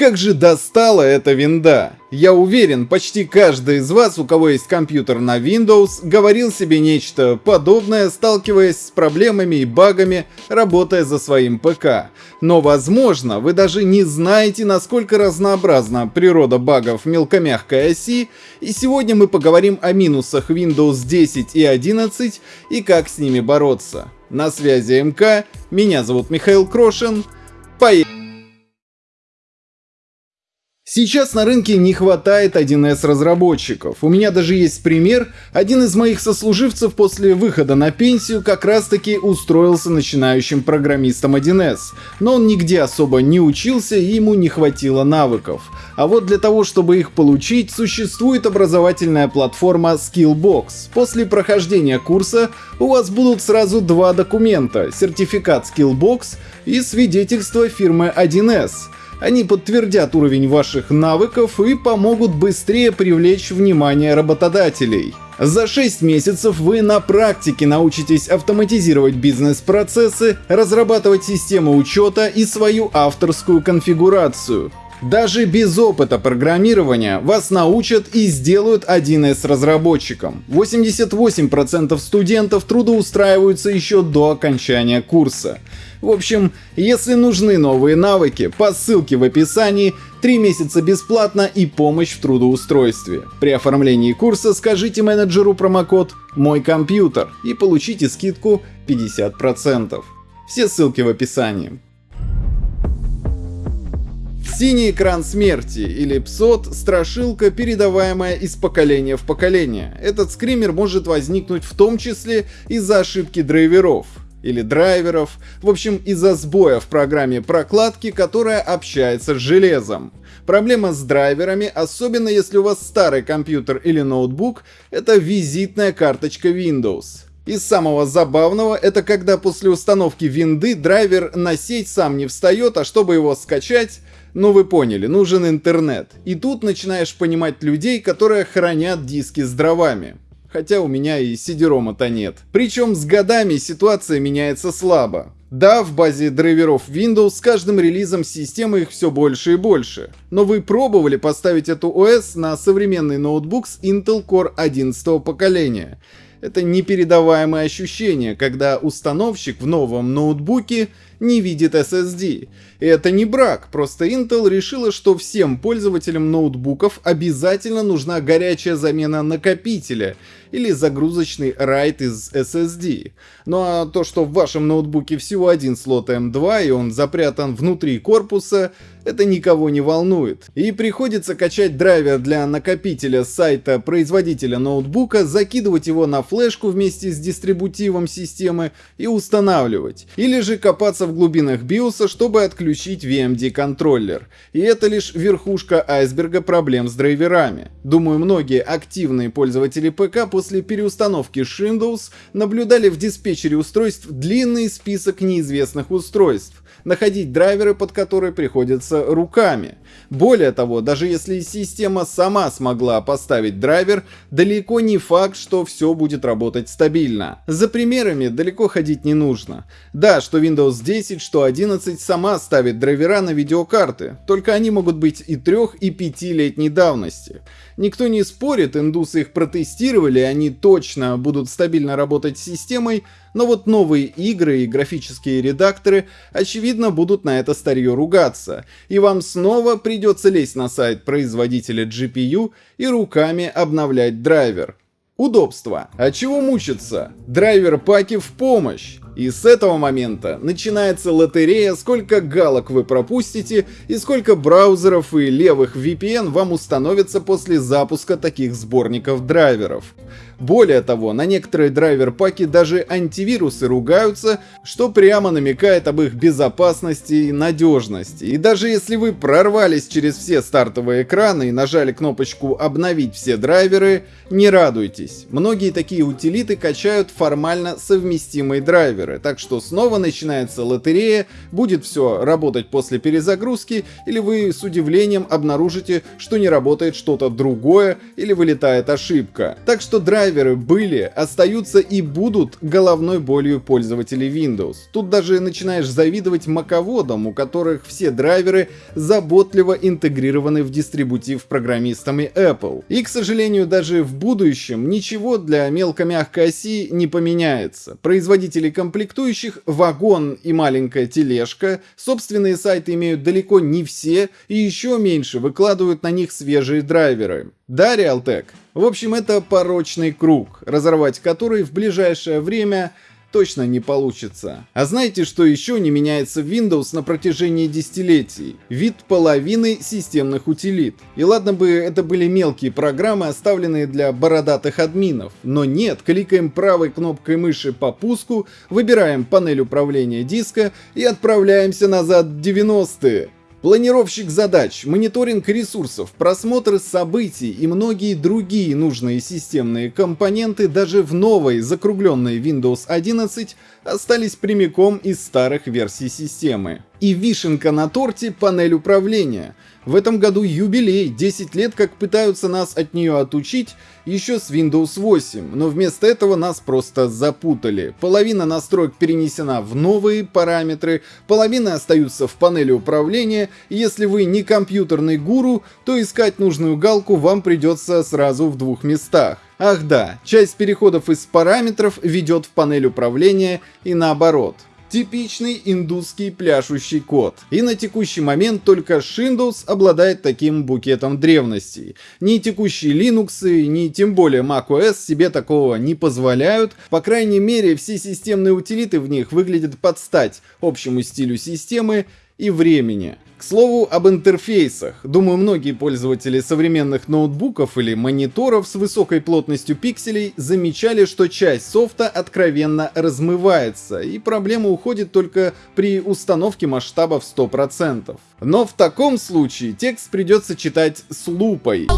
Как же достала эта винда! Я уверен, почти каждый из вас, у кого есть компьютер на Windows, говорил себе нечто подобное, сталкиваясь с проблемами и багами, работая за своим ПК. Но возможно, вы даже не знаете, насколько разнообразна природа багов мелкомягкой оси, и сегодня мы поговорим о минусах Windows 10 и 11 и как с ними бороться. На связи МК, меня зовут Михаил Крошин, поехали! Сейчас на рынке не хватает 1С разработчиков. У меня даже есть пример. Один из моих сослуживцев после выхода на пенсию как раз таки устроился начинающим программистом 1С. Но он нигде особо не учился и ему не хватило навыков. А вот для того, чтобы их получить, существует образовательная платформа Skillbox. После прохождения курса у вас будут сразу два документа. Сертификат Skillbox и свидетельство фирмы 1С. Они подтвердят уровень ваших навыков и помогут быстрее привлечь внимание работодателей. За 6 месяцев вы на практике научитесь автоматизировать бизнес-процессы, разрабатывать систему учета и свою авторскую конфигурацию. Даже без опыта программирования вас научат и сделают 1С разработчиком. 88% студентов трудоустраиваются еще до окончания курса. В общем, если нужны новые навыки, по ссылке в описании 3 месяца бесплатно и помощь в трудоустройстве. При оформлении курса скажите менеджеру промокод «Мой компьютер» и получите скидку 50%. Все ссылки в описании. Синий экран смерти или псот – страшилка, передаваемая из поколения в поколение. Этот скример может возникнуть в том числе из-за ошибки драйверов или драйверов, в общем из-за сбоя в программе прокладки, которая общается с железом. Проблема с драйверами, особенно если у вас старый компьютер или ноутбук, это визитная карточка Windows. Из самого забавного, это когда после установки винды драйвер на сеть сам не встает, а чтобы его скачать, ну вы поняли, нужен интернет. И тут начинаешь понимать людей, которые хранят диски с дровами хотя у меня и сидерома-то нет. Причем с годами ситуация меняется слабо. Да, в базе драйверов Windows с каждым релизом системы их все больше и больше. Но вы пробовали поставить эту ОС на современный ноутбук с Intel Core 11 поколения. Это непередаваемое ощущение, когда установщик в новом ноутбуке не видит SSD. И это не брак, просто Intel решила, что всем пользователям ноутбуков обязательно нужна горячая замена накопителя или загрузочный RAID из SSD. Ну а то, что в вашем ноутбуке всего один слот M2 и он запрятан внутри корпуса, это никого не волнует. И приходится качать драйвер для накопителя с сайта производителя ноутбука, закидывать его на флешку вместе с дистрибутивом системы и устанавливать. Или же копаться в глубинах BIOS, чтобы отключить VMD контроллер. И это лишь верхушка айсберга проблем с драйверами. Думаю, многие активные пользователи ПК после переустановки Windows наблюдали в диспетчере устройств длинный список неизвестных устройств находить драйверы, под которые приходится руками. Более того, даже если система сама смогла поставить драйвер, далеко не факт, что все будет работать стабильно. За примерами далеко ходить не нужно. Да, что Windows 10, что 11 сама ставит драйвера на видеокарты, только они могут быть и 3 и 5 летней давности. Никто не спорит, индусы их протестировали, они точно будут стабильно работать с системой, но вот новые игры и графические редакторы, очевидно, будут на это старье ругаться, и вам снова придется лезть на сайт производителя GPU и руками обновлять драйвер. Удобство. А чего мучиться? Драйвер-паки в помощь. И с этого момента начинается лотерея, сколько галок вы пропустите и сколько браузеров и левых VPN вам установится после запуска таких сборников драйверов. Более того, на некоторые драйвер-паки даже антивирусы ругаются, что прямо намекает об их безопасности и надежности. И даже если вы прорвались через все стартовые экраны и нажали кнопочку «Обновить все драйверы», не радуйтесь. Многие такие утилиты качают формально совместимые драйверы, так что снова начинается лотерея, будет все работать после перезагрузки, или вы с удивлением обнаружите, что не работает что-то другое, или вылетает ошибка. Так что драйвер драйверы были, остаются и будут головной болью пользователей Windows. Тут даже начинаешь завидовать маководам, у которых все драйверы заботливо интегрированы в дистрибутив программистами Apple. И, к сожалению, даже в будущем ничего для мелко-мягкой оси не поменяется. Производители комплектующих, вагон и маленькая тележка, собственные сайты имеют далеко не все и еще меньше выкладывают на них свежие драйверы. Да, Realtek? В общем, это порочный круг, разорвать который в ближайшее время точно не получится. А знаете, что еще не меняется в Windows на протяжении десятилетий? Вид половины системных утилит. И ладно бы это были мелкие программы, оставленные для бородатых админов. Но нет, кликаем правой кнопкой мыши по пуску, выбираем панель управления диска и отправляемся назад в 90-е. Планировщик задач, мониторинг ресурсов, просмотр событий и многие другие нужные системные компоненты даже в новой закругленной Windows 11 остались прямиком из старых версий системы. И вишенка на торте — панель управления. В этом году юбилей, 10 лет как пытаются нас от нее отучить еще с Windows 8, но вместо этого нас просто запутали. Половина настроек перенесена в новые параметры, половина остаются в панели управления, и если вы не компьютерный гуру, то искать нужную галку вам придется сразу в двух местах. Ах да, часть переходов из параметров ведет в панель управления и наоборот. Типичный индусский пляшущий код. И на текущий момент только Windows обладает таким букетом древностей. Ни текущие Linux, ни тем более macOS себе такого не позволяют. По крайней мере, все системные утилиты в них выглядят под стать общему стилю системы и времени. К слову об интерфейсах. Думаю, многие пользователи современных ноутбуков или мониторов с высокой плотностью пикселей замечали, что часть софта откровенно размывается, и проблема уходит только при установке масштаба в 100%. Но в таком случае текст придется читать с лупой.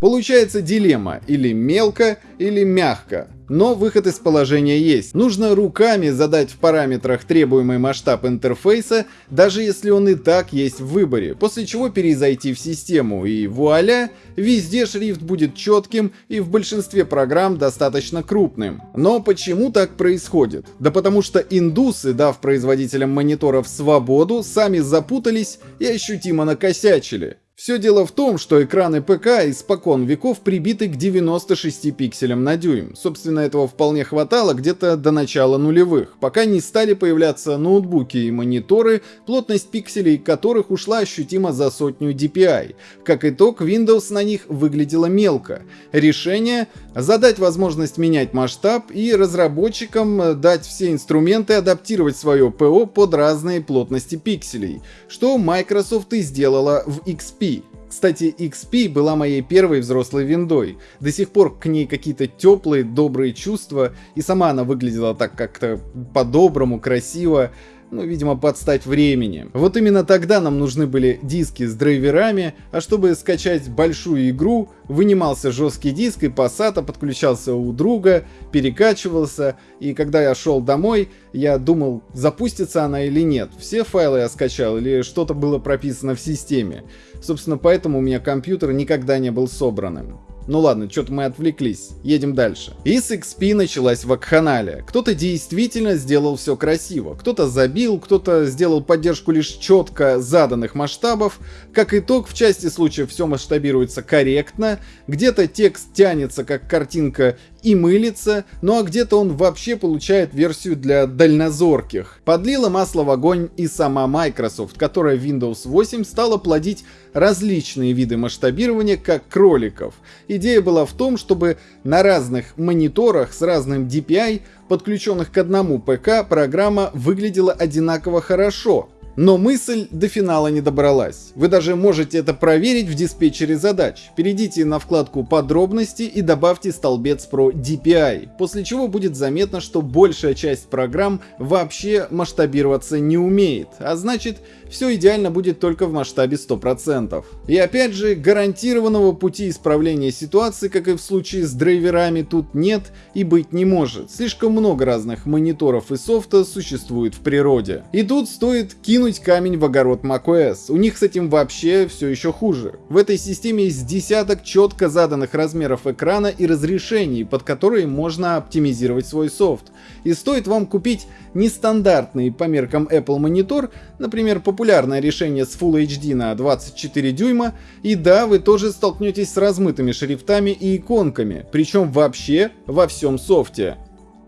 Получается дилемма, или мелко, или мягко. Но выход из положения есть. Нужно руками задать в параметрах требуемый масштаб интерфейса, даже если он и так есть в выборе, после чего перезайти в систему, и вуаля, везде шрифт будет четким и в большинстве программ достаточно крупным. Но почему так происходит? Да потому что индусы, дав производителям мониторов свободу, сами запутались и ощутимо накосячили. Все дело в том, что экраны ПК испокон веков прибиты к 96 пикселям на дюйм. Собственно, этого вполне хватало где-то до начала нулевых, пока не стали появляться ноутбуки и мониторы, плотность пикселей которых ушла ощутимо за сотню DPI. Как итог, Windows на них выглядела мелко. Решение — задать возможность менять масштаб и разработчикам дать все инструменты адаптировать свое ПО под разные плотности пикселей, что Microsoft и сделала в XP. Кстати, XP была моей первой взрослой виндой. До сих пор к ней какие-то теплые, добрые чувства, и сама она выглядела так как-то по-доброму, красиво ну, видимо, подстать времени. Вот именно тогда нам нужны были диски с драйверами, а чтобы скачать большую игру, вынимался жесткий диск и SATA подключался у друга, перекачивался, и когда я шел домой, я думал, запустится она или нет. Все файлы я скачал или что-то было прописано в системе. Собственно, поэтому у меня компьютер никогда не был собранным. Ну ладно, что-то мы отвлеклись, едем дальше. И с XP началась вакханалия. Кто-то действительно сделал все красиво, кто-то забил, кто-то сделал поддержку лишь четко заданных масштабов. Как итог, в части случаев все масштабируется корректно, где-то текст тянется как картинка и мылится, ну а где-то он вообще получает версию для дальнозорких. Подлила масло в огонь и сама Microsoft, которая Windows 8 стала плодить различные виды масштабирования, как кроликов. Идея была в том, чтобы на разных мониторах с разным DPI, подключенных к одному ПК, программа выглядела одинаково хорошо, но мысль до финала не добралась. Вы даже можете это проверить в диспетчере задач. Перейдите на вкладку «Подробности» и добавьте столбец про DPI, после чего будет заметно, что большая часть программ вообще масштабироваться не умеет, а значит все идеально будет только в масштабе 100%. И опять же, гарантированного пути исправления ситуации, как и в случае с драйверами, тут нет и быть не может. Слишком много разных мониторов и софта существует в природе. И тут стоит кинуть камень в огород macOS. У них с этим вообще все еще хуже. В этой системе есть десяток четко заданных размеров экрана и разрешений, под которые можно оптимизировать свой софт. И стоит вам купить нестандартный по меркам Apple монитор, например, популярное решение с Full HD на 24 дюйма, и да, вы тоже столкнетесь с размытыми шрифтами и иконками, причем вообще во всем софте.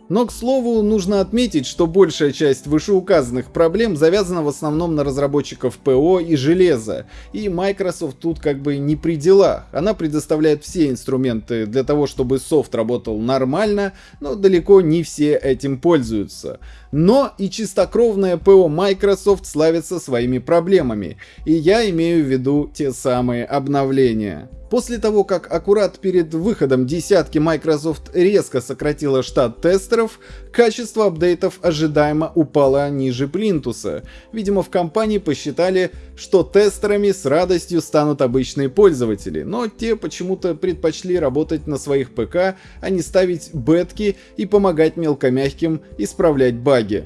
Но, к слову, нужно отметить, что большая часть вышеуказанных проблем завязана в основном на разработчиков ПО и железа, и Microsoft тут как бы не при делах. Она предоставляет все инструменты для того, чтобы софт работал нормально, но далеко не все этим пользуются. Но и чистокровное ПО Microsoft славится своими проблемами, и я имею в виду те самые обновления. После того, как аккурат перед выходом десятки Microsoft резко сократила штат тестеров, качество апдейтов ожидаемо упало ниже плинтуса. Видимо, в компании посчитали, что тестерами с радостью станут обычные пользователи, но те почему-то предпочли работать на своих ПК, а не ставить бетки и помогать мелкомягким исправлять баги.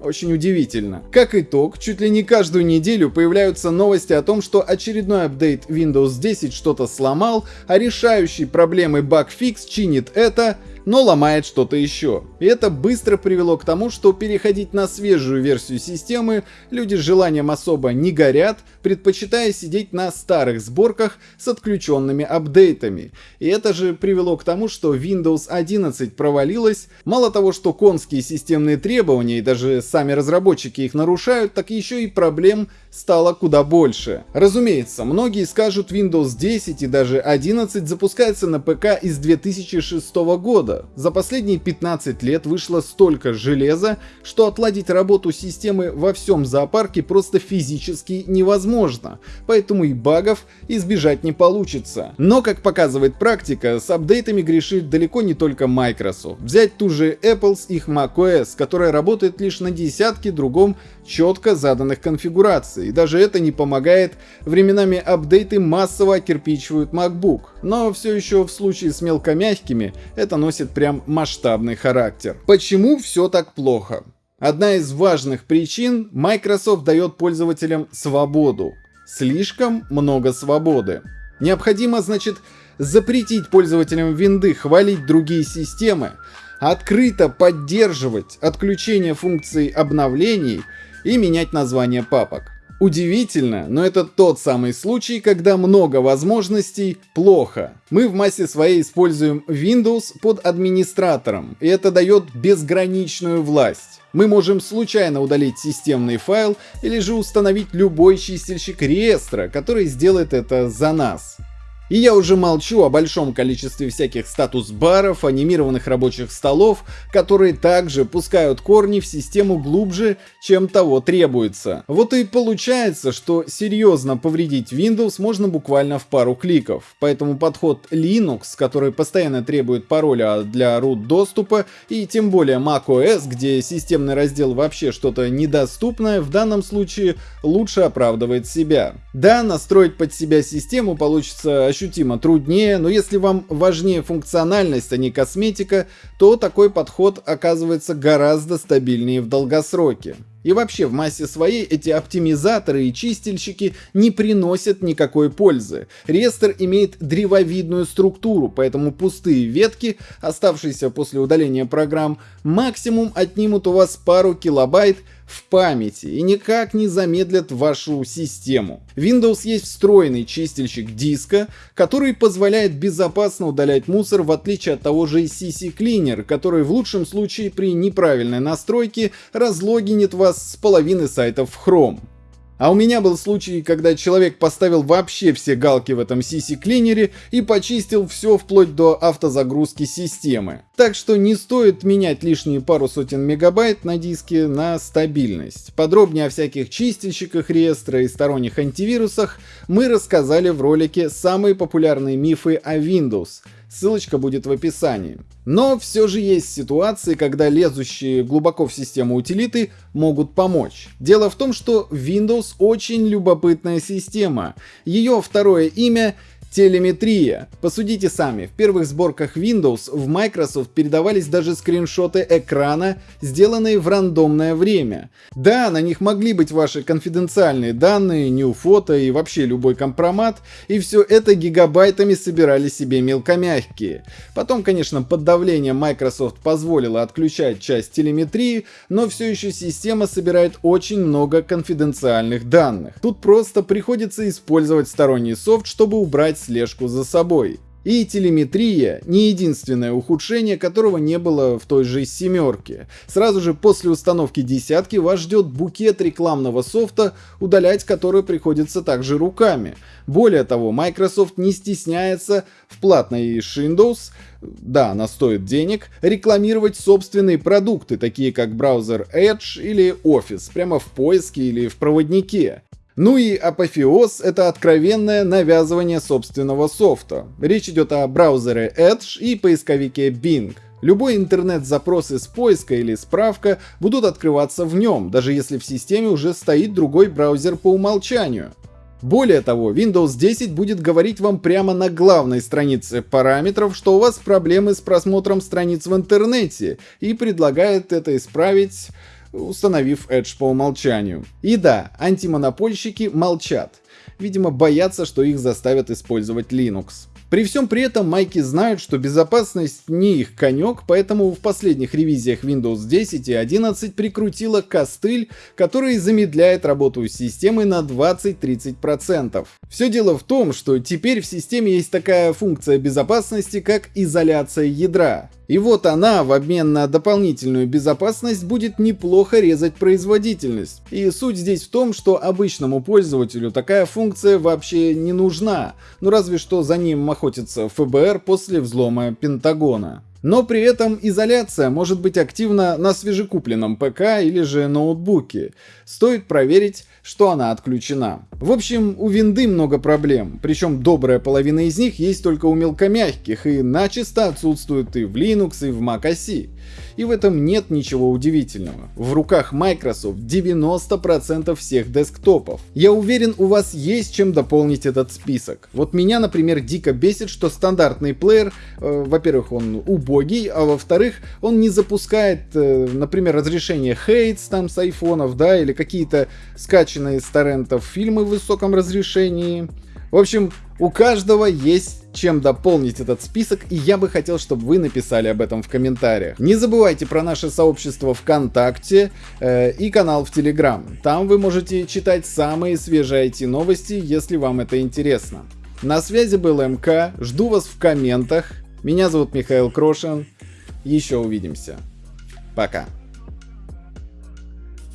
Очень удивительно. Как итог, чуть ли не каждую неделю появляются новости о том, что очередной апдейт Windows 10 что-то сломал, а решающий проблемы багфикс чинит это, но ломает что-то еще. И это быстро привело к тому, что переходить на свежую версию системы люди с желанием особо не горят, предпочитая сидеть на старых сборках с отключенными апдейтами. И это же привело к тому, что Windows 11 провалилась, мало того, что конские системные требования и даже сами разработчики их нарушают, так еще и проблем стало куда больше. Разумеется, многие скажут Windows 10 и даже 11 запускается на ПК из 2006 года, за последние 15 лет вышло столько железа, что отладить работу системы во всем зоопарке просто физически невозможно, поэтому и багов избежать не получится. Но, как показывает практика, с апдейтами грешит далеко не только Microsoft. Взять ту же Apple с их macOS, которая работает лишь на десятке другом четко заданных конфигураций. И даже это не помогает. Временами апдейты массово окирпичивают MacBook. Но все еще в случае с мелкомягкими это носит прям масштабный характер. Почему все так плохо? Одна из важных причин – Microsoft дает пользователям свободу. Слишком много свободы. Необходимо, значит, запретить пользователям винды хвалить другие системы, открыто поддерживать отключение функций обновлений – и менять название папок. Удивительно, но это тот самый случай, когда много возможностей плохо. Мы в массе своей используем Windows под администратором, и это дает безграничную власть. Мы можем случайно удалить системный файл или же установить любой чистильщик реестра, который сделает это за нас. И я уже молчу о большом количестве всяких статус-баров, анимированных рабочих столов, которые также пускают корни в систему глубже, чем того требуется. Вот и получается, что серьезно повредить Windows можно буквально в пару кликов. Поэтому подход Linux, который постоянно требует пароля для root доступа, и тем более macOS, где системный раздел вообще что-то недоступное, в данном случае лучше оправдывает себя. Да, настроить под себя систему получится ощутимо труднее, но если вам важнее функциональность, а не косметика, то такой подход оказывается гораздо стабильнее в долгосроке. И вообще в массе своей эти оптимизаторы и чистильщики не приносят никакой пользы. Рестер имеет древовидную структуру, поэтому пустые ветки, оставшиеся после удаления программ, максимум отнимут у вас пару килобайт в памяти и никак не замедлят вашу систему. Windows есть встроенный чистильщик диска, который позволяет безопасно удалять мусор в отличие от того же CC Cleaner, который в лучшем случае при неправильной настройке разлогинит вас с половины сайтов в Chrome. А у меня был случай, когда человек поставил вообще все галки в этом CC-клинере и почистил все вплоть до автозагрузки системы. Так что не стоит менять лишние пару сотен мегабайт на диске на стабильность. Подробнее о всяких чистильщиках реестра и сторонних антивирусах мы рассказали в ролике «Самые популярные мифы о Windows». Ссылочка будет в описании. Но все же есть ситуации, когда лезущие глубоко в систему утилиты могут помочь. Дело в том, что Windows очень любопытная система. Ее второе имя Телеметрия. Посудите сами, в первых сборках Windows в Microsoft передавались даже скриншоты экрана, сделанные в рандомное время. Да, на них могли быть ваши конфиденциальные данные, new фото и вообще любой компромат, и все это гигабайтами собирали себе мелкомягкие. Потом, конечно, под давлением Microsoft позволила отключать часть телеметрии, но все еще система собирает очень много конфиденциальных данных. Тут просто приходится использовать сторонний софт, чтобы убрать слежку за собой. И телеметрия не единственное ухудшение, которого не было в той же семерке. Сразу же после установки десятки вас ждет букет рекламного софта, удалять который приходится также руками. Более того, Microsoft не стесняется в платной Windows, да, она стоит денег, рекламировать собственные продукты, такие как браузер Edge или Office, прямо в поиске или в проводнике. Ну и апофеоз — это откровенное навязывание собственного софта. Речь идет о браузере Edge и поисковике Bing. Любой интернет-запрос из поиска или справка будут открываться в нем, даже если в системе уже стоит другой браузер по умолчанию. Более того, Windows 10 будет говорить вам прямо на главной странице параметров, что у вас проблемы с просмотром страниц в интернете, и предлагает это исправить установив Edge по умолчанию. И да, антимонопольщики молчат. Видимо, боятся, что их заставят использовать Linux. При всем при этом майки знают, что безопасность не их конек, поэтому в последних ревизиях Windows 10 и 11 прикрутила костыль, который замедляет работу системы на 20-30%. Все дело в том, что теперь в системе есть такая функция безопасности, как изоляция ядра. И вот она в обмен на дополнительную безопасность будет неплохо резать производительность. И суть здесь в том, что обычному пользователю такая функция вообще не нужна, ну разве что за ним охотится ФБР после взлома Пентагона. Но при этом изоляция может быть активна на свежекупленном ПК или же ноутбуке. Стоит проверить, что она отключена. В общем, у винды много проблем, причем добрая половина из них есть только у мелкомягких и начисто отсутствуют и в Linux, и в Mac OS. И в этом нет ничего удивительного. В руках Microsoft 90% всех десктопов. Я уверен, у вас есть чем дополнить этот список. Вот меня, например, дико бесит, что стандартный плеер, э, во-первых, он убогий, а во-вторых, он не запускает, э, например, разрешение Хейтс там с айфонов, да, или какие-то скачанные с торрентов фильмы в высоком разрешении. В общем, у каждого есть чем дополнить этот список, и я бы хотел, чтобы вы написали об этом в комментариях. Не забывайте про наше сообщество ВКонтакте э, и канал в Телеграм. Там вы можете читать самые свежие IT-новости, если вам это интересно. На связи был МК, жду вас в комментах. Меня зовут Михаил Крошин. Еще увидимся. Пока.